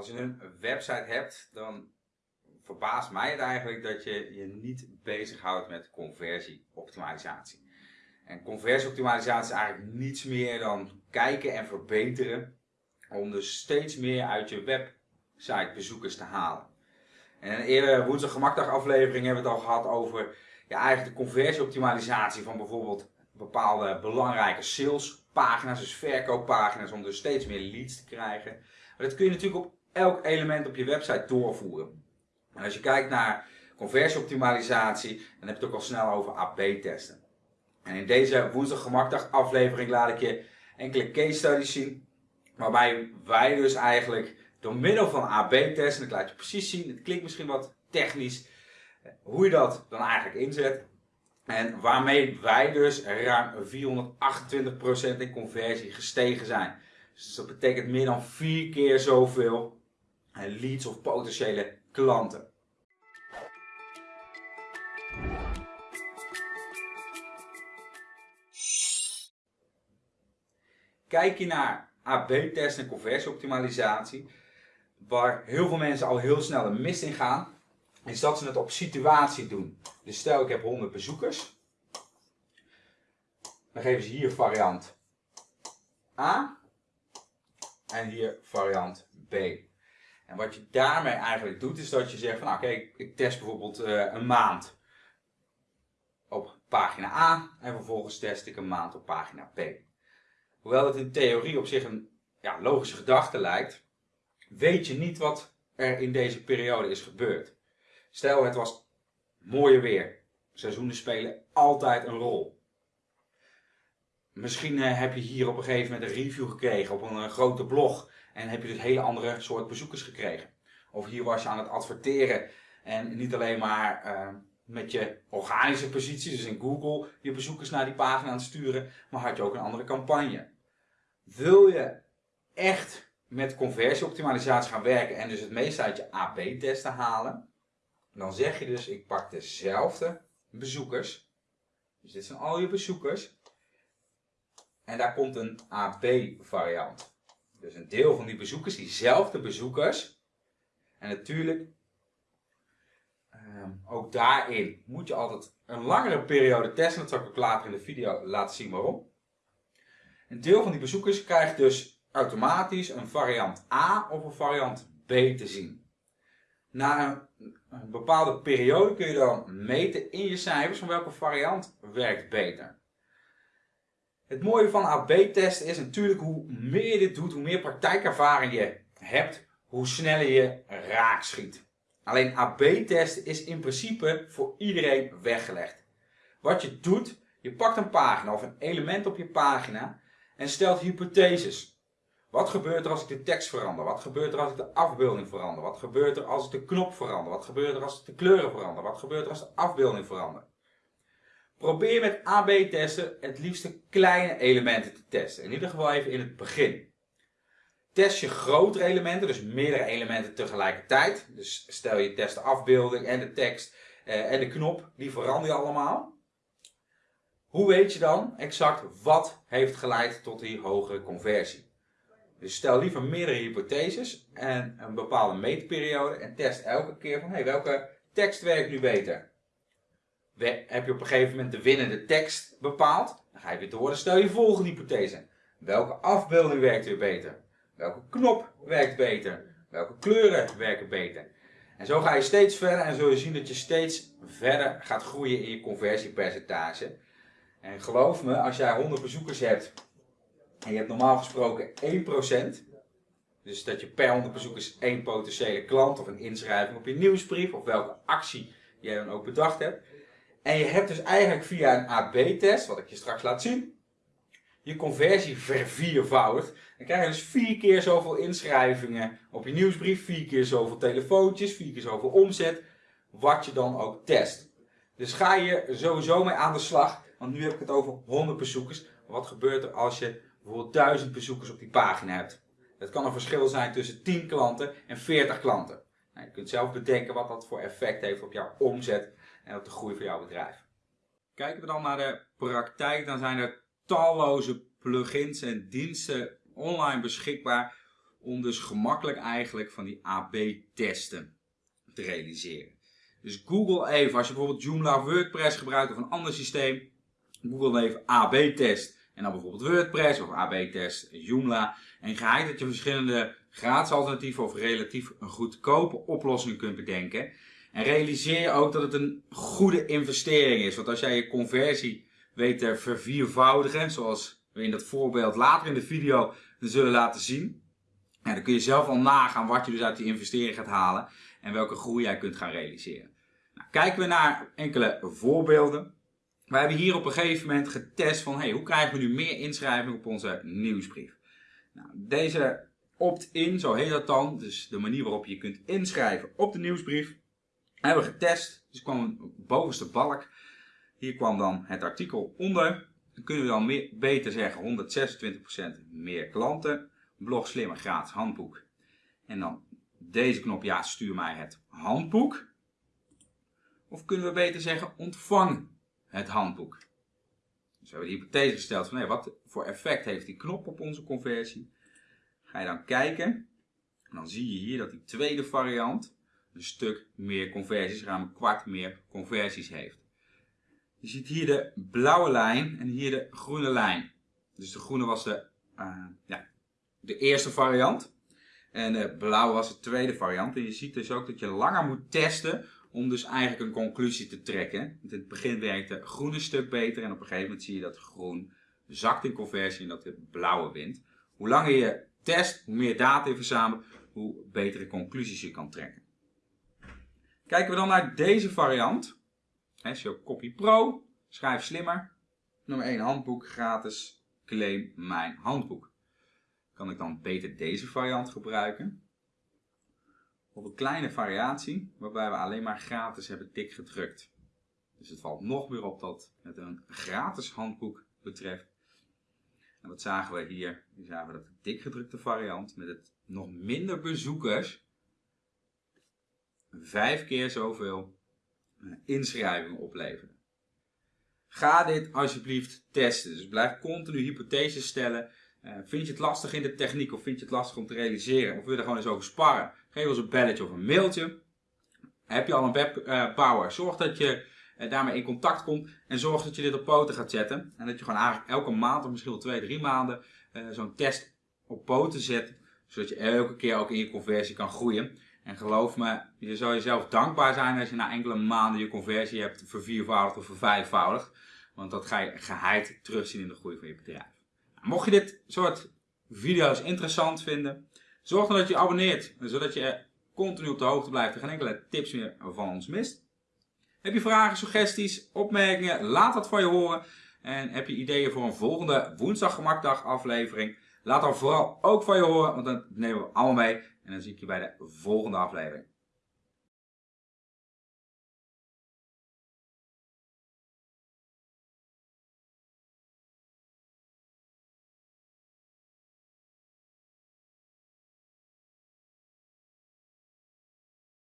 als je een website hebt, dan verbaast mij het eigenlijk dat je je niet bezighoudt met conversieoptimalisatie. En conversieoptimalisatie is eigenlijk niets meer dan kijken en verbeteren om dus steeds meer uit je website bezoekers te halen. En een eerdere woensdag gemakdag aflevering hebben we het al gehad over ja, eigenlijk de conversieoptimalisatie van bijvoorbeeld bepaalde belangrijke salespagina's, dus verkooppagina's, om dus steeds meer leads te krijgen. Maar dat kun je natuurlijk op elk element op je website doorvoeren. En als je kijkt naar conversieoptimalisatie, dan heb je het ook al snel over AB-testen. En in deze woensdag gemakdag aflevering laat ik je enkele case studies zien, waarbij wij dus eigenlijk door middel van AB-testen, ik laat je precies zien, het klinkt misschien wat technisch, hoe je dat dan eigenlijk inzet. En waarmee wij dus ruim 428% in conversie gestegen zijn. Dus dat betekent meer dan vier keer zoveel leads of potentiële klanten. Kijk je naar AB-test en conversieoptimalisatie, waar heel veel mensen al heel snel een mist in gaan, is dat ze het op situatie doen. Dus stel ik heb 100 bezoekers, dan geven ze hier variant A en hier variant B. En wat je daarmee eigenlijk doet, is dat je zegt van nou kijk, ik test bijvoorbeeld uh, een maand op pagina A en vervolgens test ik een maand op pagina B. Hoewel het in theorie op zich een ja, logische gedachte lijkt, weet je niet wat er in deze periode is gebeurd. Stel het was mooie weer. Seizoenen spelen altijd een rol. Misschien uh, heb je hier op een gegeven moment een review gekregen op een uh, grote blog. En heb je dus hele andere soort bezoekers gekregen. Of hier was je aan het adverteren. En niet alleen maar uh, met je organische positie, dus in Google, je bezoekers naar die pagina aan het sturen. Maar had je ook een andere campagne. Wil je echt met conversieoptimalisatie gaan werken en dus het meeste uit je AB-testen halen. Dan zeg je dus, ik pak dezelfde bezoekers. Dus dit zijn al je bezoekers. En daar komt een AB-variant. Dus een deel van die bezoekers, diezelfde bezoekers. En natuurlijk, um, ook daarin moet je altijd een langere periode testen. Dat zal ik ook later in de video laten zien waarom. Een deel van die bezoekers krijgt dus automatisch een variant A of een variant B te zien. Na een, een bepaalde periode kun je dan meten in je cijfers van welke variant werkt beter. Het mooie van AB-testen is natuurlijk hoe meer je dit doet, hoe meer praktijkervaring je hebt, hoe sneller je raak schiet. Alleen AB-testen is in principe voor iedereen weggelegd. Wat je doet, je pakt een pagina of een element op je pagina en stelt hypotheses. Wat gebeurt er als ik de tekst verander? Wat gebeurt er als ik de afbeelding verander? Wat gebeurt er als ik de knop verander? Wat gebeurt er als ik de kleuren verander? Wat gebeurt er als de afbeelding verander? Probeer met AB-testen het liefste kleine elementen te testen. In ieder geval even in het begin. Test je grotere elementen, dus meerdere elementen tegelijkertijd. Dus stel je test de afbeelding en de tekst eh, en de knop, die verander je allemaal. Hoe weet je dan exact wat heeft geleid tot die hogere conversie? Dus stel liever meerdere hypotheses en een bepaalde meetperiode en test elke keer van hey, welke tekst werkt nu beter heb je op een gegeven moment de winnende tekst bepaald. Dan ga je weer door. Dan stel je volgende hypothese. Welke afbeelding werkt weer beter? Welke knop werkt beter? Welke kleuren werken beter? En zo ga je steeds verder en zul je zien dat je steeds verder gaat groeien in je conversiepercentage. En geloof me, als jij 100 bezoekers hebt en je hebt normaal gesproken 1%, dus dat je per 100 bezoekers één potentiële klant of een inschrijving op je nieuwsbrief of welke actie jij dan ook bedacht hebt, en je hebt dus eigenlijk via een AB-test, wat ik je straks laat zien, je conversie verviervoudigd. Dan krijg je dus vier keer zoveel inschrijvingen op je nieuwsbrief, vier keer zoveel telefoontjes, vier keer zoveel omzet, wat je dan ook test. Dus ga je sowieso mee aan de slag, want nu heb ik het over 100 bezoekers. Wat gebeurt er als je bijvoorbeeld 1000 bezoekers op die pagina hebt? Het kan een verschil zijn tussen 10 klanten en 40 klanten. Nou, je kunt zelf bedenken wat dat voor effect heeft op jouw omzet en op de groei van jouw bedrijf. Kijken we dan naar de praktijk, dan zijn er talloze plugins en diensten online beschikbaar om dus gemakkelijk eigenlijk van die AB-testen te realiseren. Dus Google even, als je bijvoorbeeld Joomla WordPress gebruikt of een ander systeem, Google even AB-test en dan bijvoorbeeld WordPress of AB-test Joomla. En ga dat je verschillende gratis alternatieven of relatief een goedkope oplossingen kunt bedenken. En realiseer je ook dat het een goede investering is. Want als jij je conversie weet te verviervoudigen, zoals we in dat voorbeeld later in de video zullen laten zien. dan kun je zelf al nagaan wat je dus uit die investering gaat halen en welke groei jij kunt gaan realiseren. Nou, kijken we naar enkele voorbeelden. We hebben hier op een gegeven moment getest van hey, hoe krijgen we nu meer inschrijving op onze nieuwsbrief. Nou, deze opt-in, zo heet dat dan, dus de manier waarop je kunt inschrijven op de nieuwsbrief, hebben we getest. Dus kwam een bovenste balk. Hier kwam dan het artikel onder. Dan kunnen we dan beter zeggen 126% meer klanten. Blog slimmer gratis handboek. En dan deze knop, ja, stuur mij het handboek. Of kunnen we beter zeggen, ontvang het handboek. Dus we hebben de hypothese gesteld van, hey, wat voor effect heeft die knop op onze conversie? Ga je dan kijken, en dan zie je hier dat die tweede variant een stuk meer conversies, ruim een kwart meer conversies heeft. Je ziet hier de blauwe lijn en hier de groene lijn. Dus de groene was de, uh, ja, de eerste variant. En de blauwe was de tweede variant. En je ziet dus ook dat je langer moet testen om dus eigenlijk een conclusie te trekken. Want in het begin werkt de groene stuk beter en op een gegeven moment zie je dat groen zakt in conversie en dat de blauwe wint. Hoe langer je test, hoe meer data je verzamelt, hoe betere conclusies je kan trekken. Kijken we dan naar deze variant. SEO Copy Pro, schrijf slimmer. Nummer 1 handboek, gratis, claim mijn handboek. Kan ik dan beter deze variant gebruiken? Of een kleine variatie, waarbij we alleen maar gratis hebben tik gedrukt. Dus het valt nog meer op dat het een gratis handboek betreft. En wat zagen we hier? Hier zagen we dat de dikgedrukte variant met het nog minder bezoekers vijf keer zoveel eh, inschrijvingen opleveren. Ga dit alsjeblieft testen. Dus blijf continu hypotheses stellen. Uh, vind je het lastig in de techniek of vind je het lastig om te realiseren? Of wil je er gewoon eens over sparren? Geef ons een belletje of een mailtje. Heb je al een webbouwer? Uh, zorg dat je daarmee in contact komt en zorg dat je dit op poten gaat zetten. En dat je gewoon eigenlijk elke maand of misschien wel twee, drie maanden zo'n test op poten zet. Zodat je elke keer ook in je conversie kan groeien. En geloof me, je zou jezelf dankbaar zijn als je na enkele maanden je conversie hebt verviervoudigd of vervijfvoudigd. Want dat ga je geheid terugzien in de groei van je bedrijf. Nou, mocht je dit soort video's interessant vinden, zorg dan dat je abonneert. Zodat je continu op de hoogte blijft en geen enkele tips meer van ons mist. Heb je vragen, suggesties, opmerkingen? Laat dat van je horen. En heb je ideeën voor een volgende woensdag gemakdag aflevering? Laat dan vooral ook van je horen, want dan nemen we allemaal mee. En dan zie ik je bij de volgende aflevering.